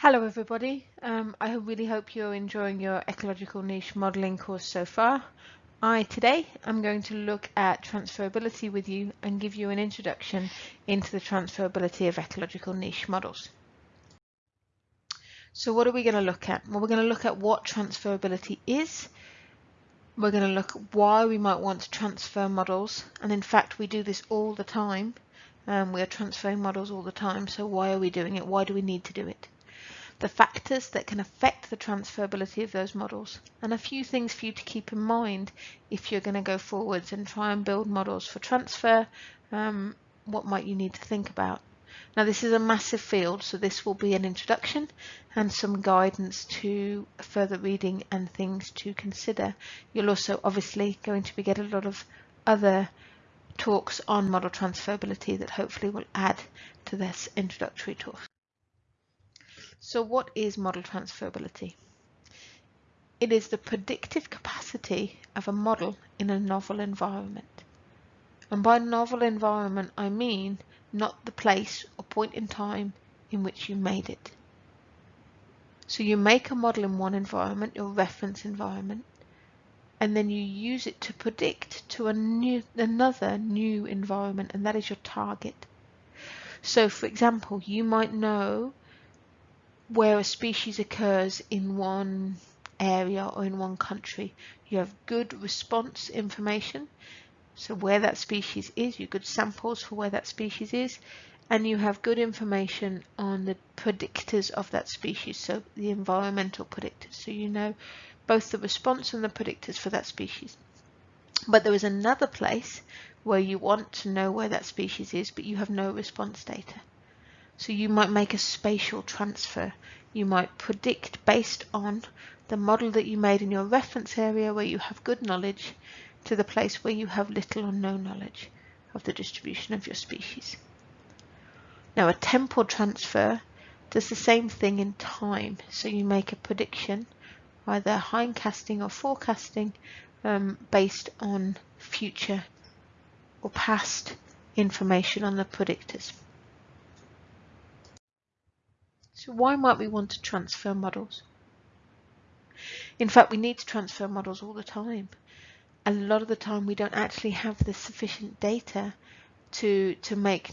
Hello everybody, um, I really hope you're enjoying your ecological niche modelling course so far. I today am going to look at transferability with you and give you an introduction into the transferability of ecological niche models. So what are we going to look at? Well, we're going to look at what transferability is. We're going to look at why we might want to transfer models. And in fact, we do this all the time. Um, we are transferring models all the time. So why are we doing it? Why do we need to do it? The factors that can affect the transferability of those models, and a few things for you to keep in mind if you're going to go forwards and try and build models for transfer, um, what might you need to think about. Now this is a massive field, so this will be an introduction and some guidance to further reading and things to consider. You'll also obviously going to be get a lot of other talks on model transferability that hopefully will add to this introductory talk. So what is model transferability? It is the predictive capacity of a model in a novel environment. And by novel environment, I mean not the place or point in time in which you made it. So you make a model in one environment, your reference environment, and then you use it to predict to a new, another new environment, and that is your target. So for example, you might know where a species occurs in one area or in one country. You have good response information, so where that species is, you good samples for where that species is, and you have good information on the predictors of that species, so the environmental predictors, so you know both the response and the predictors for that species. But there is another place where you want to know where that species is, but you have no response data. So you might make a spatial transfer. You might predict based on the model that you made in your reference area where you have good knowledge to the place where you have little or no knowledge of the distribution of your species. Now a temporal transfer does the same thing in time. So you make a prediction, either hindcasting or forecasting, um, based on future or past information on the predictors. So why might we want to transfer models? In fact, we need to transfer models all the time. A lot of the time we don't actually have the sufficient data to, to make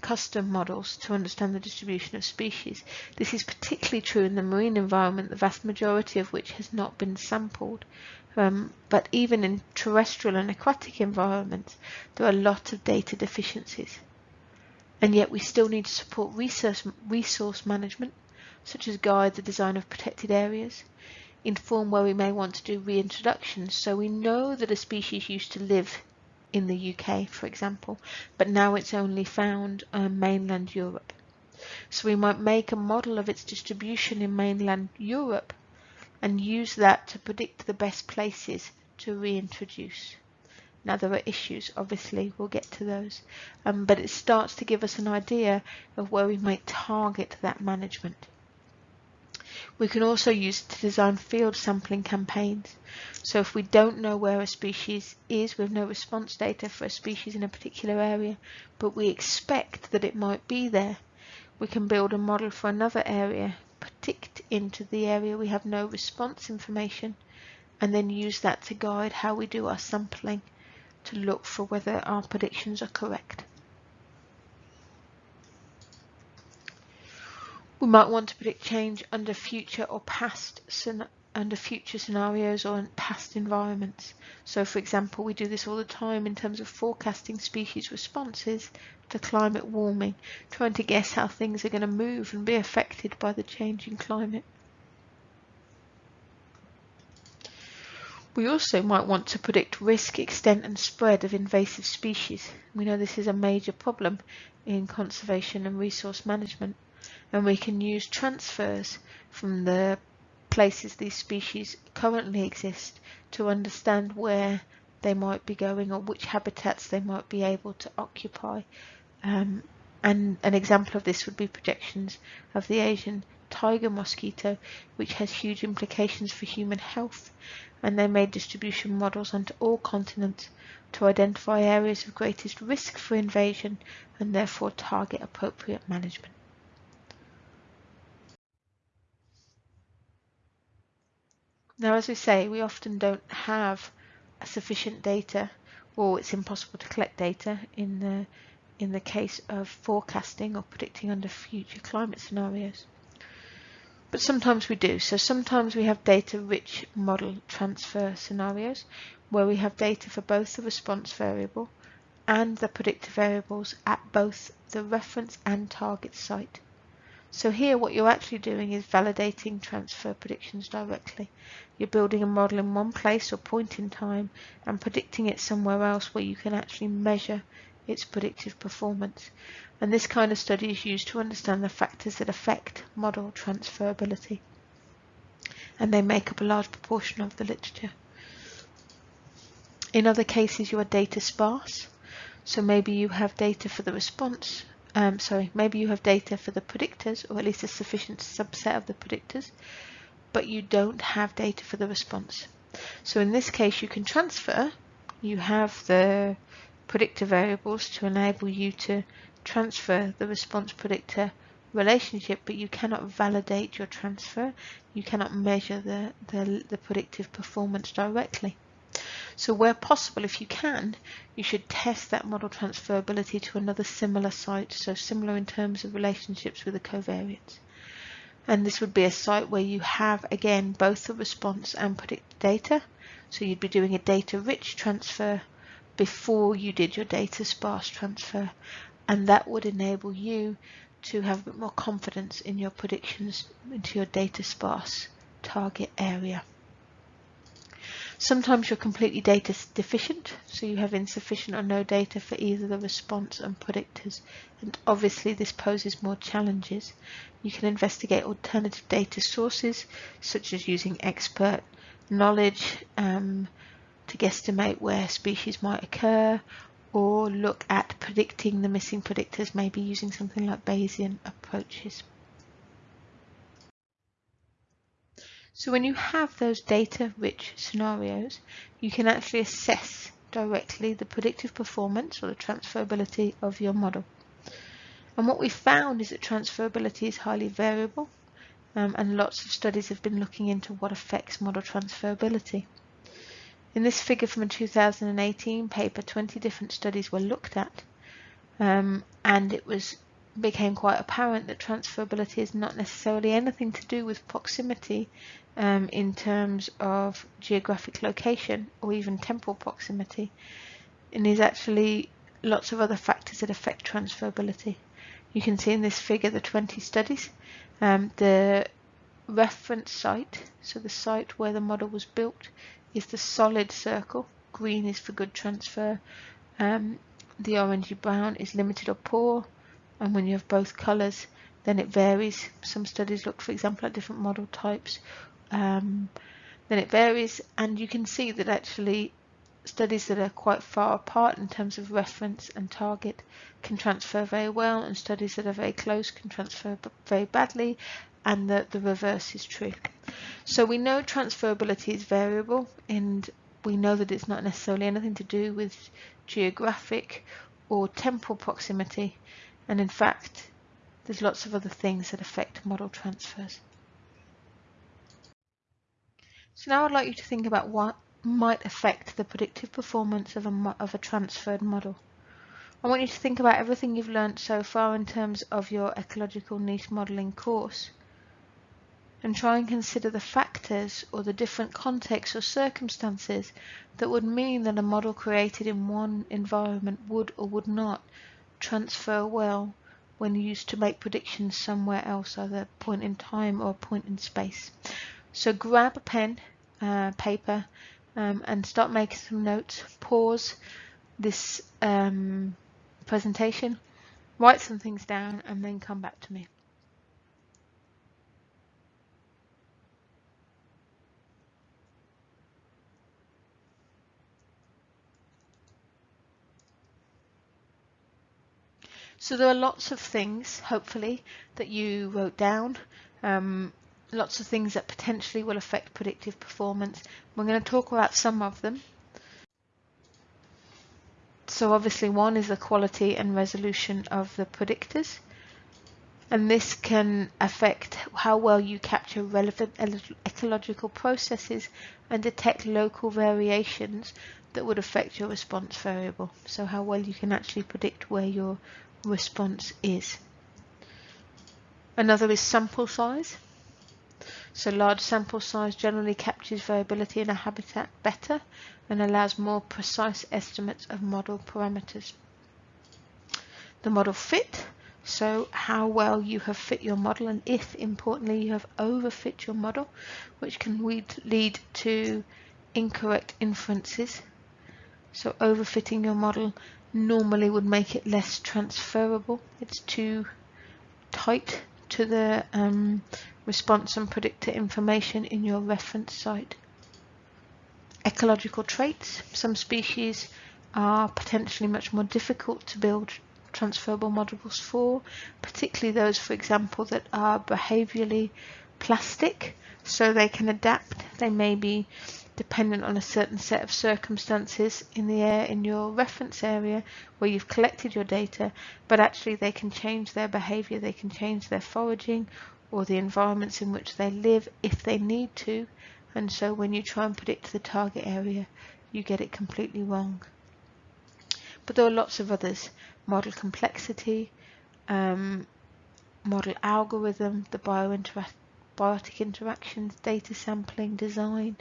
custom models to understand the distribution of species. This is particularly true in the marine environment, the vast majority of which has not been sampled. Um, but even in terrestrial and aquatic environments, there are a lot of data deficiencies and yet we still need to support resource, resource management, such as guide the design of protected areas, inform where we may want to do reintroductions so we know that a species used to live in the UK, for example, but now it's only found on mainland Europe. So we might make a model of its distribution in mainland Europe and use that to predict the best places to reintroduce. Now there are issues, obviously, we'll get to those, um, but it starts to give us an idea of where we might target that management. We can also use it to design field sampling campaigns. So if we don't know where a species is, we have no response data for a species in a particular area, but we expect that it might be there, we can build a model for another area, predict into the area we have no response information, and then use that to guide how we do our sampling to look for whether our predictions are correct. We might want to predict change under future or past under future scenarios or past environments. So for example, we do this all the time in terms of forecasting species responses to climate warming, trying to guess how things are going to move and be affected by the changing climate. We also might want to predict risk, extent and spread of invasive species. We know this is a major problem in conservation and resource management and we can use transfers from the places these species currently exist to understand where they might be going or which habitats they might be able to occupy. Um, and an example of this would be projections of the Asian tiger mosquito, which has huge implications for human health, and they made distribution models onto all continents to identify areas of greatest risk for invasion and therefore target appropriate management. Now, as we say, we often don't have sufficient data, or it's impossible to collect data in the in the case of forecasting or predicting under future climate scenarios. But sometimes we do. So sometimes we have data-rich model transfer scenarios where we have data for both the response variable and the predictor variables at both the reference and target site. So here what you're actually doing is validating transfer predictions directly. You're building a model in one place or point in time and predicting it somewhere else where you can actually measure its predictive performance. And this kind of study is used to understand the factors that affect model transferability. And they make up a large proportion of the literature. In other cases, you are data sparse. So maybe you have data for the response, um, sorry, maybe you have data for the predictors, or at least a sufficient subset of the predictors, but you don't have data for the response. So in this case, you can transfer, you have the predictor variables to enable you to transfer the response predictor relationship, but you cannot validate your transfer. You cannot measure the, the, the, predictive performance directly. So where possible, if you can, you should test that model transferability to another similar site, so similar in terms of relationships with the covariates. And this would be a site where you have, again, both the response and predicted data. So you'd be doing a data-rich transfer before you did your data sparse transfer and that would enable you to have a bit more confidence in your predictions into your data sparse target area. Sometimes you're completely data deficient, so you have insufficient or no data for either the response and predictors, and obviously this poses more challenges. You can investigate alternative data sources, such as using expert knowledge um, to guesstimate where species might occur or look at predicting the missing predictors, maybe using something like Bayesian approaches. So when you have those data-rich scenarios, you can actually assess directly the predictive performance or the transferability of your model. And what we found is that transferability is highly variable um, and lots of studies have been looking into what affects model transferability. In this figure from a 2018 paper, 20 different studies were looked at, um, and it was became quite apparent that transferability is not necessarily anything to do with proximity um, in terms of geographic location or even temporal proximity, and is actually lots of other factors that affect transferability. You can see in this figure the 20 studies. Um, the reference site, so the site where the model was built, is the solid circle. Green is for good transfer. Um, the orangey brown is limited or poor. And when you have both colours, then it varies. Some studies look, for example, at different model types. Um, then it varies, and you can see that actually studies that are quite far apart in terms of reference and target can transfer very well, and studies that are very close can transfer very badly, and the, the reverse is true. So we know transferability is variable and we know that it's not necessarily anything to do with geographic or temporal proximity and in fact there's lots of other things that affect model transfers. So now I'd like you to think about what might affect the predictive performance of a, of a transferred model. I want you to think about everything you've learned so far in terms of your ecological niche modelling course and try and consider the factors or the different contexts or circumstances that would mean that a model created in one environment would or would not transfer well when used to make predictions somewhere else, either a point in time or a point in space. So grab a pen, uh, paper, um, and start making some notes. Pause this um, presentation, write some things down, and then come back to me. So there are lots of things, hopefully, that you wrote down. Um, lots of things that potentially will affect predictive performance. We're going to talk about some of them. So obviously one is the quality and resolution of the predictors. and this can affect how well you capture relevant ecological processes and detect local variations that would affect your response variable. So how well you can actually predict where your response is. Another is sample size. So large sample size generally captures variability in a habitat better and allows more precise estimates of model parameters. The model fit so how well you have fit your model and if importantly you have overfit your model, which can lead to incorrect inferences. So overfitting your model normally would make it less transferable. It's too tight to the um, response and predictor information in your reference site. Ecological traits. Some species are potentially much more difficult to build transferable models for, particularly those, for example, that are behaviorally plastic, so they can adapt. They may be dependent on a certain set of circumstances in the air in your reference area where you've collected your data, but actually they can change their behavior, they can change their foraging or the environments in which they live if they need to. And so when you try and predict the target area, you get it completely wrong. But there are lots of others model complexity, um, model algorithm, the biotic interactions, data sampling, design.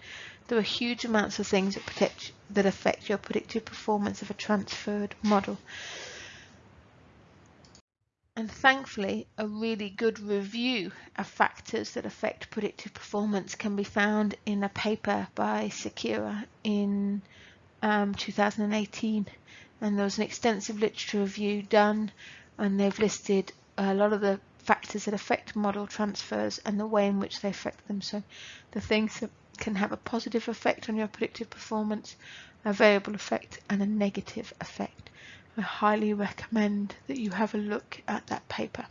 There are huge amounts of things that, protect, that affect your predictive performance of a transferred model. And thankfully, a really good review of factors that affect predictive performance can be found in a paper by Sequeira in um, 2018 and there was an extensive literature review done and they've listed a lot of the factors that affect model transfers and the way in which they affect them. So the things that can have a positive effect on your predictive performance, a variable effect and a negative effect. I highly recommend that you have a look at that paper.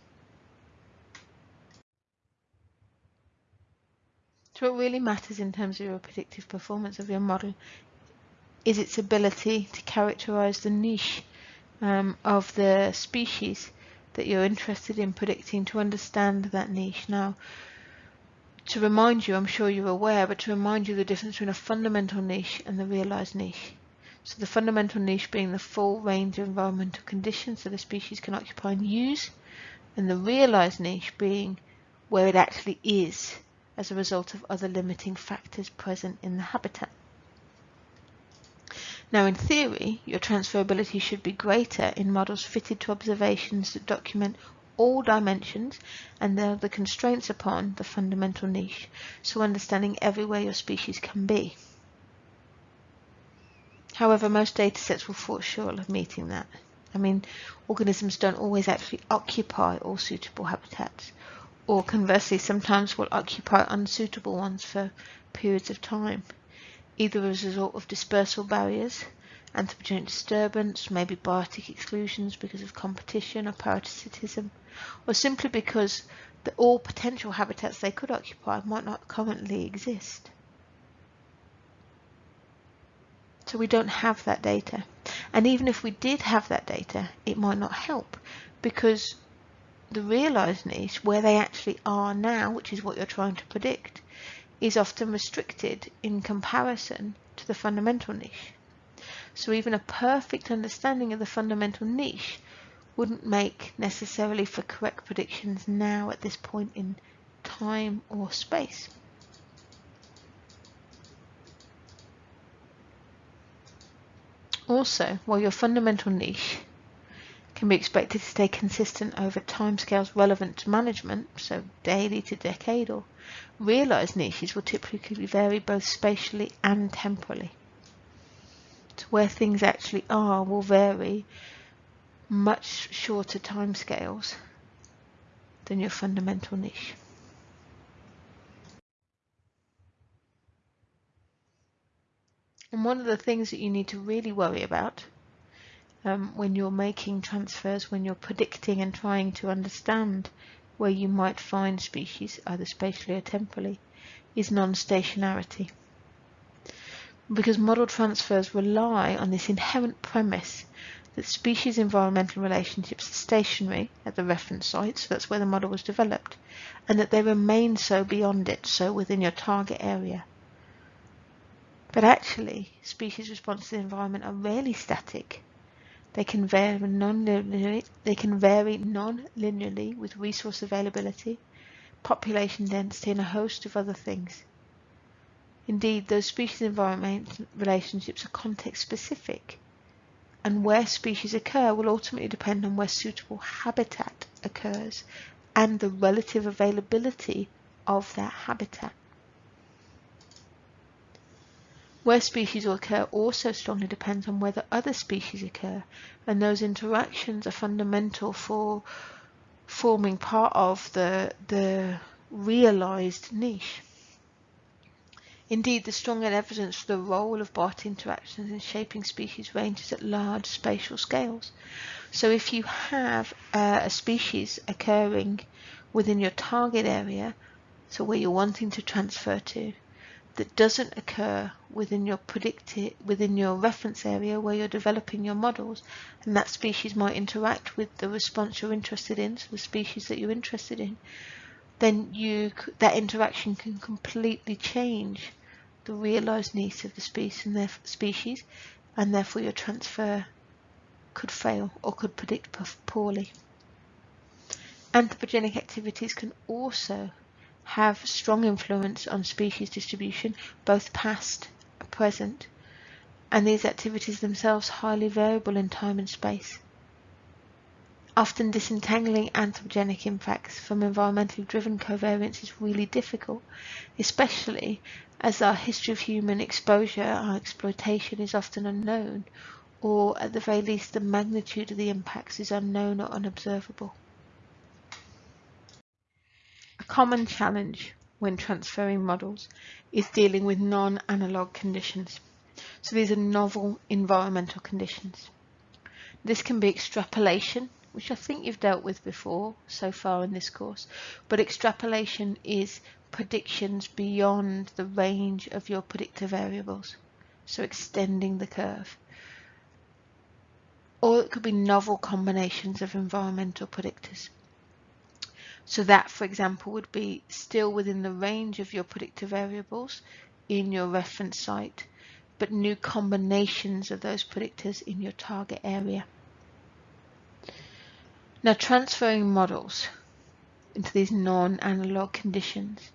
So what really matters in terms of your predictive performance of your model is its ability to characterize the niche um, of the species that you're interested in predicting to understand that niche. Now, to remind you, I'm sure you're aware, but to remind you the difference between a fundamental niche and the realized niche. So the fundamental niche being the full range of environmental conditions that a species can occupy and use, and the realized niche being where it actually is as a result of other limiting factors present in the habitat. Now in theory, your transferability should be greater in models fitted to observations that document all dimensions and the constraints upon the fundamental niche, so understanding everywhere your species can be. However, most datasets will fall short of meeting that. I mean, organisms don't always actually occupy all suitable habitats, or conversely, sometimes will occupy unsuitable ones for periods of time either as a result of dispersal barriers, anthropogenic disturbance, maybe biotic exclusions because of competition or parasitism, or simply because the, all potential habitats they could occupy might not currently exist. So we don't have that data. And even if we did have that data, it might not help because the realized niche, where they actually are now, which is what you're trying to predict, is often restricted in comparison to the fundamental niche. So even a perfect understanding of the fundamental niche wouldn't make necessarily for correct predictions now at this point in time or space. Also, while your fundamental niche can be expected to stay consistent over timescales relevant to management, so daily to decadal, Realized niches will typically vary both spatially and temporally. To where things actually are will vary much shorter timescales than your fundamental niche. And one of the things that you need to really worry about um, when you're making transfers, when you're predicting and trying to understand where you might find species either spatially or temporally is non-stationarity. Because model transfers rely on this inherent premise that species environmental relationships are stationary at the reference site, so that's where the model was developed, and that they remain so beyond it, so within your target area. But actually, species response to the environment are rarely static. They can vary non-linearly, they can vary non-linearly with resource availability, population density, and a host of other things. Indeed, those species-environment relationships are context-specific, and where species occur will ultimately depend on where suitable habitat occurs and the relative availability of that habitat. Where species occur also strongly depends on whether other species occur, and those interactions are fundamental for forming part of the, the realized niche. Indeed, the strong evidence for the role of biotic interactions in shaping species ranges at large spatial scales. So if you have uh, a species occurring within your target area, so where you're wanting to transfer to, that doesn't occur within your predicted within your reference area where you're developing your models and that species might interact with the response you're interested in so the species that you're interested in then you that interaction can completely change the realized needs of the species and their species and therefore your transfer could fail or could predict poorly. Anthropogenic activities can also have strong influence on species distribution, both past and present, and these activities themselves highly variable in time and space often disentangling anthropogenic impacts from environmentally driven covariance is really difficult, especially as our history of human exposure, our exploitation is often unknown, or at the very least the magnitude of the impacts is unknown or unobservable. Common challenge when transferring models is dealing with non-analog conditions. So these are novel environmental conditions. This can be extrapolation which I think you've dealt with before so far in this course, but extrapolation is predictions beyond the range of your predictor variables, so extending the curve. Or it could be novel combinations of environmental predictors. So that, for example, would be still within the range of your predictor variables in your reference site, but new combinations of those predictors in your target area. Now transferring models into these non-analog conditions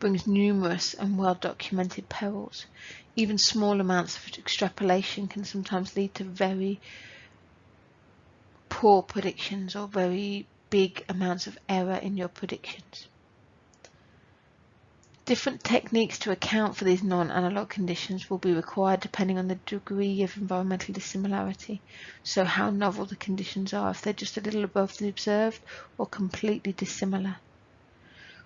brings numerous and well-documented perils. Even small amounts of extrapolation can sometimes lead to very poor predictions or very big amounts of error in your predictions. Different techniques to account for these non-analog conditions will be required depending on the degree of environmental dissimilarity. So how novel the conditions are, if they're just a little above the observed or completely dissimilar.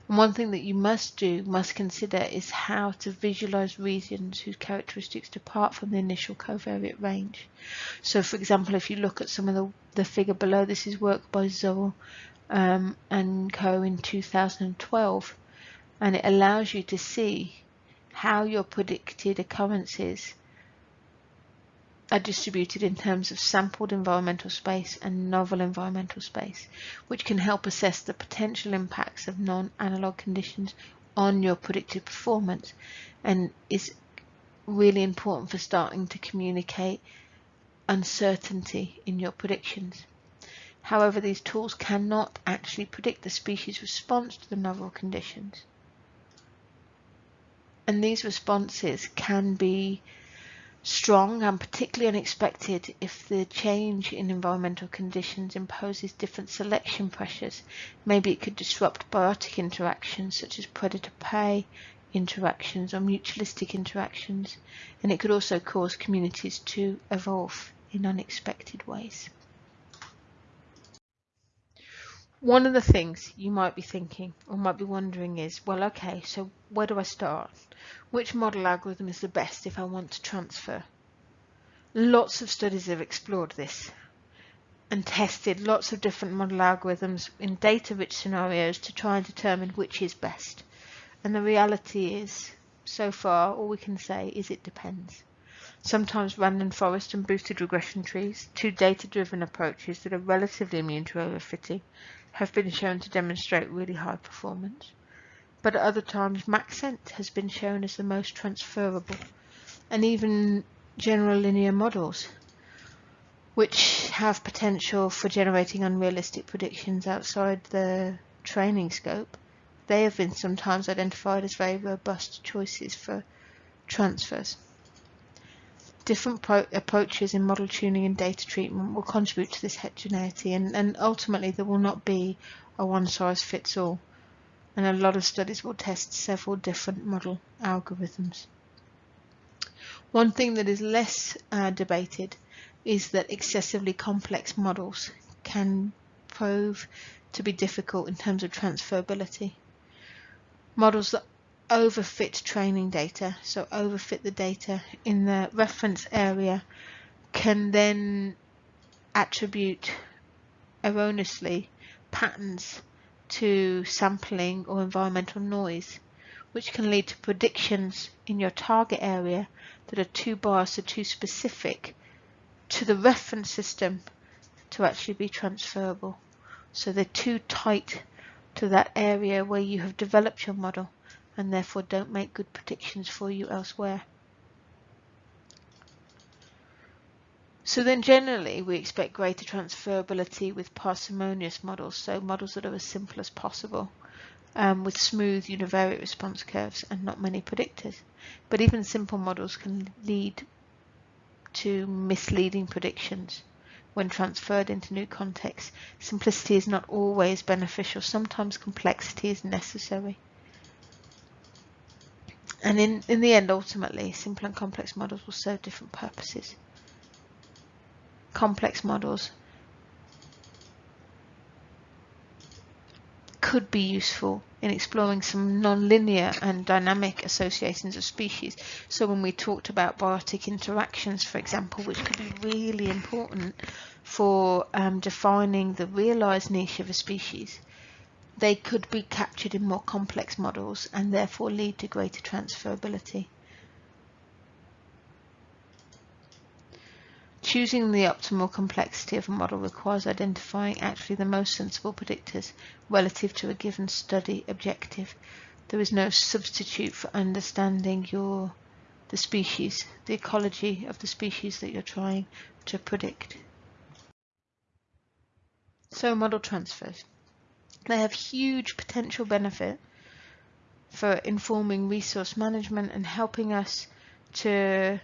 One thing that you must do, must consider, is how to visualize regions whose characteristics depart from the initial covariate range. So for example, if you look at some of the, the figure below, this is work by Zoll um, and co in 2012 and it allows you to see how your predicted occurrences are distributed in terms of sampled environmental space and novel environmental space, which can help assess the potential impacts of non-analog conditions on your predicted performance and is really important for starting to communicate uncertainty in your predictions. However, these tools cannot actually predict the species response to the novel conditions and these responses can be strong and particularly unexpected if the change in environmental conditions imposes different selection pressures. Maybe it could disrupt biotic interactions such as predator-prey interactions or mutualistic interactions, and it could also cause communities to evolve in unexpected ways. One of the things you might be thinking or might be wondering is, well, okay, so where do I start? Which model algorithm is the best if I want to transfer? Lots of studies have explored this and tested lots of different model algorithms in data-rich scenarios to try and determine which is best. And the reality is, so far, all we can say is it depends. sometimes random forest and boosted regression trees, two data-driven approaches that are relatively immune to overfitting, have been shown to demonstrate really high performance. But at other times, Maxent has been shown as the most transferable, and even general linear models, which have potential for generating unrealistic predictions outside the training scope, they have been sometimes identified as very robust choices for transfers. Different approaches in model tuning and data treatment will contribute to this heterogeneity and, and ultimately there will not be a one size fits all and a lot of studies will test several different model algorithms. One thing that is less uh, debated is that excessively complex models can prove to be difficult in terms of transferability. Models that overfit training data, so overfit the data in the reference area, can then attribute erroneously patterns to sampling or environmental noise, which can lead to predictions in your target area that are too biased or too specific to the reference system to actually be transferable. So they're too tight to that area where you have developed your model and therefore don't make good predictions for you elsewhere. So then generally we expect greater transferability with parsimonious models, so models that are as simple as possible, um, with smooth univariate response curves and not many predictors. But even simple models can lead to misleading predictions when transferred into new contexts. Simplicity is not always beneficial, sometimes complexity is necessary. And in, in the end, ultimately, simple and complex models will serve different purposes. Complex models could be useful in exploring some nonlinear and dynamic associations of species. So when we talked about biotic interactions, for example, which could be really important for um, defining the realized niche of a species, they could be captured in more complex models and therefore lead to greater transferability. Choosing the optimal complexity of a model requires identifying actually the most sensible predictors relative to a given study objective. There is no substitute for understanding your the species, the ecology of the species that you're trying to predict. So model transfers. They have huge potential benefit for informing resource management and helping us to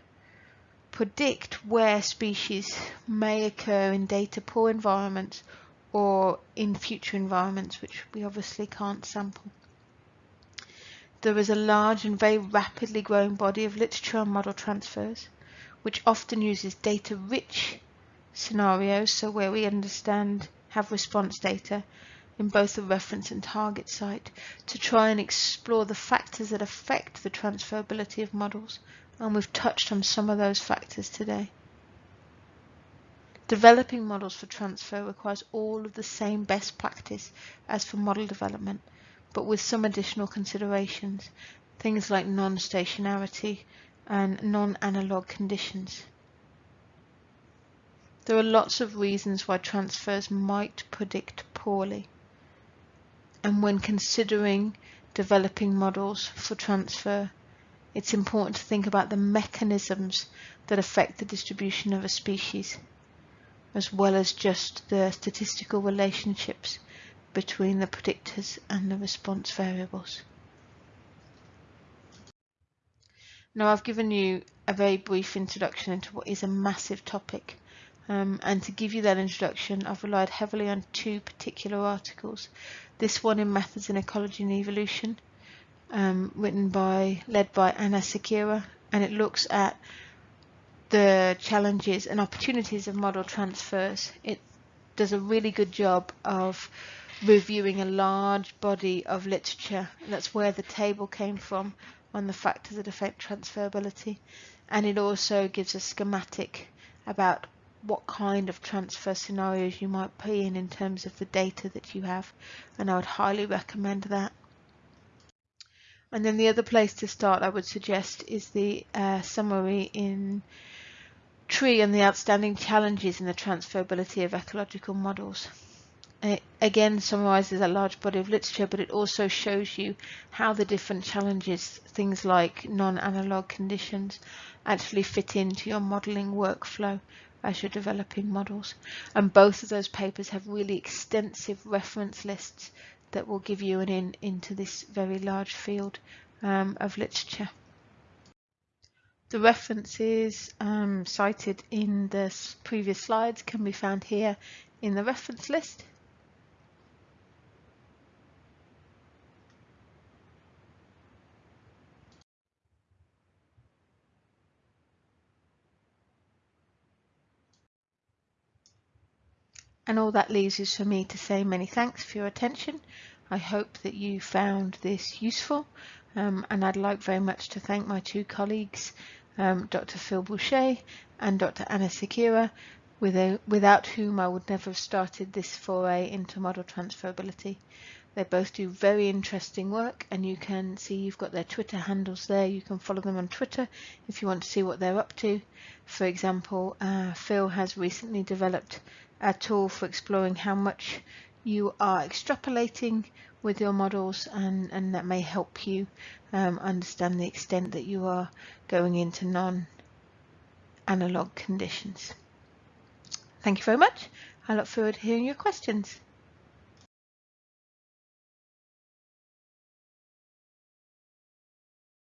predict where species may occur in data poor environments or in future environments which we obviously can't sample. There is a large and very rapidly growing body of literature on model transfers which often uses data-rich scenarios, so where we understand, have response data, in both the reference and target site to try and explore the factors that affect the transferability of models, and we've touched on some of those factors today. Developing models for transfer requires all of the same best practice as for model development, but with some additional considerations, things like non-stationarity and non-analog conditions. There are lots of reasons why transfers might predict poorly and when considering developing models for transfer, it's important to think about the mechanisms that affect the distribution of a species, as well as just the statistical relationships between the predictors and the response variables. Now I've given you a very brief introduction into what is a massive topic um, and to give you that introduction, I've relied heavily on two particular articles. This one in Methods in Ecology and Evolution, um, written by, led by Anna Sequeira, and it looks at the challenges and opportunities of model transfers. It does a really good job of reviewing a large body of literature. That's where the table came from on the factors that affect transferability. And it also gives a schematic about what kind of transfer scenarios you might be in in terms of the data that you have and I would highly recommend that. And then the other place to start I would suggest is the uh, summary in TREE and the outstanding challenges in the transferability of ecological models. It again summarizes a large body of literature, but it also shows you how the different challenges, things like non-analog conditions, actually fit into your modeling workflow as you're developing models. And both of those papers have really extensive reference lists that will give you an in into this very large field um, of literature. The references um, cited in the previous slides can be found here in the reference list. And all that leaves is for me to say many thanks for your attention. I hope that you found this useful um, and I'd like very much to thank my two colleagues, um, Dr. Phil Bouchet and Dr. Anna Sequeira, without whom I would never have started this foray into model transferability. They both do very interesting work and you can see you've got their Twitter handles there. You can follow them on Twitter if you want to see what they're up to. For example, uh, Phil has recently developed a tool for exploring how much you are extrapolating with your models and, and that may help you um, understand the extent that you are going into non-analog conditions. Thank you very much. I look forward to hearing your questions.